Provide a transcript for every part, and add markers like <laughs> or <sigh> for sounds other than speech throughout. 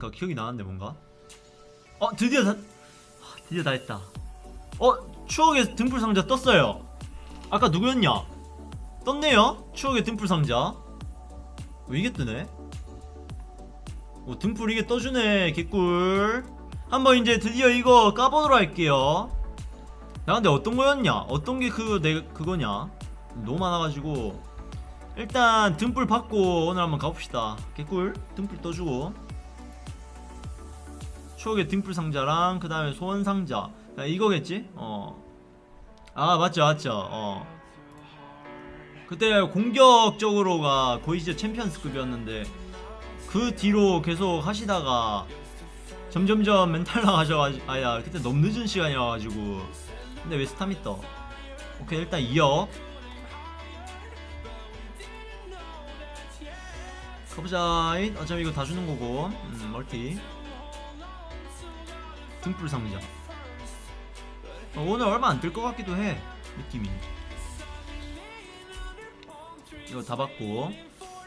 그 기억이 나는데 뭔가? 어 드디어 다 아, 드디어 다 했다. 어 추억의 등불 상자 떴어요. 아까 누구였냐? 떴네요. 추억의 등불 상자. 어, 이게 뜨네? 오 등불 이게 떠주네 개꿀. 한번 이제 드디어 이거 까보도록 할게요. 나 근데 어떤 거였냐? 어떤 게 그 내 그거냐? 너무 많아가지고. 일단 등불 받고 오늘 한번 가봅시다. 개꿀 등불 떠주고 추억의 등불 상자랑 그 다음에 소원 상자. 야, 이거겠지? 어 아 맞죠 맞죠. 어. 그때 공격적으로가 거의 진짜 챔피언스급이었는데 그 뒤로 계속 하시다가 점점점 멘탈 나가셔가지고 아야 그때 너무 늦은 시간이어가지고. 근데 왜 스타미 떠? 오케이 일단 2억 가보자 어차피 이거 다 주는 거고. 음, 멀티 등불 상자. 어, 오늘 얼마 안뜰것 같기도 해 느낌이. 이거 다 받고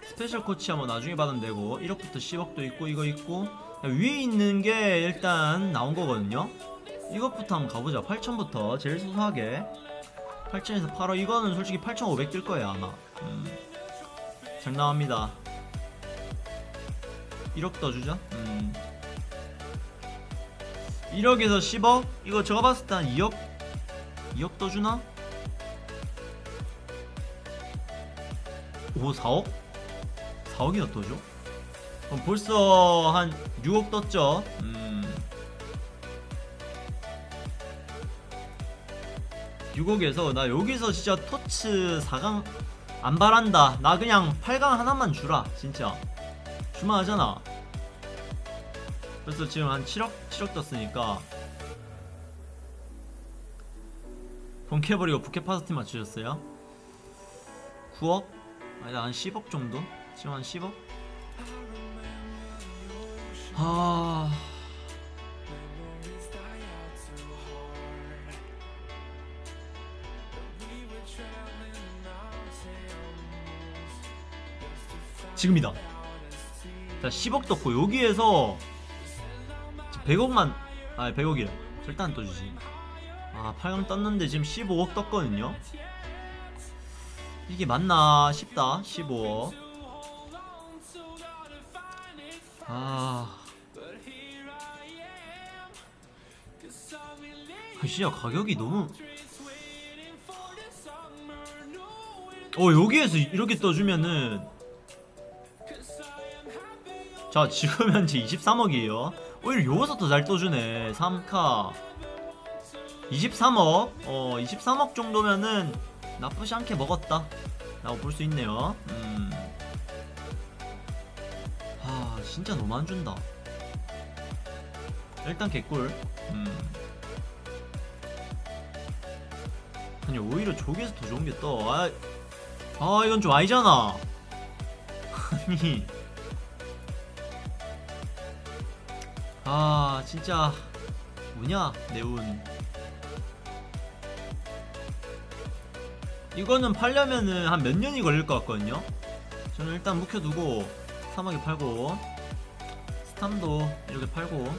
special 코치 한번 나중에 받으면 되고 1억부터 10억도 있고 이거 있고. 위에 있는 게 일단 나온 거거든요. 이것부터 한번 가보자. 8천부터 제일 소소하게. 8천에서 8억. 이거는 솔직히 8,500 뜰 거예요 아마. 음. 잘 나옵니다. 1억 떠주자? 음. 1억에서 10억? 이거 제가 봤을 때 한 2억? 2억 떠주나? 오 4억? 4억이나 떠줘? 그럼 벌써 한 6억 떴죠? 음 6억에서 나 여기서 진짜 토츠 4강 안 바란다 나 그냥 8강 하나만 주라 진짜 주만 하잖아 그래서 지금 한 7억? 7억 떴으니까 본캐버리고 부캐 파스티 맞추셨어요? 9억? 아니 한 10억 정도? 지금 한 10억? 아... 지금이다 자 10억 떴고 여기에서 100억만 아 100억이래 절대 안 떠주지. 아 8강 떴는데 지금 15억 떴거든요? 이게 맞나 싶다 15억. 아. 아, 진짜 가격이 너무. 어 여기에서 이렇게 떠주면은. 자 지금 현재 23억이에요 오히려 여기서 더 잘 떠주네. 3카. 23억. 어 23억 정도면은 나쁘지 않게 먹었다. 라고 볼 수 있네요. 음. 아 진짜 너무 안 준다. 일단 개꿀. 음. 아니 오히려 저기에서 더 좋은 게 떠. 아, 아 이건 좀 아니잖아. <laughs> 아니 아 진짜 뭐냐 내운. 이거는 팔려면은 한 몇 년이 걸릴 것 같거든요. 저는 일단 묵혀두고 사막에 팔고 스탐도 이렇게 팔고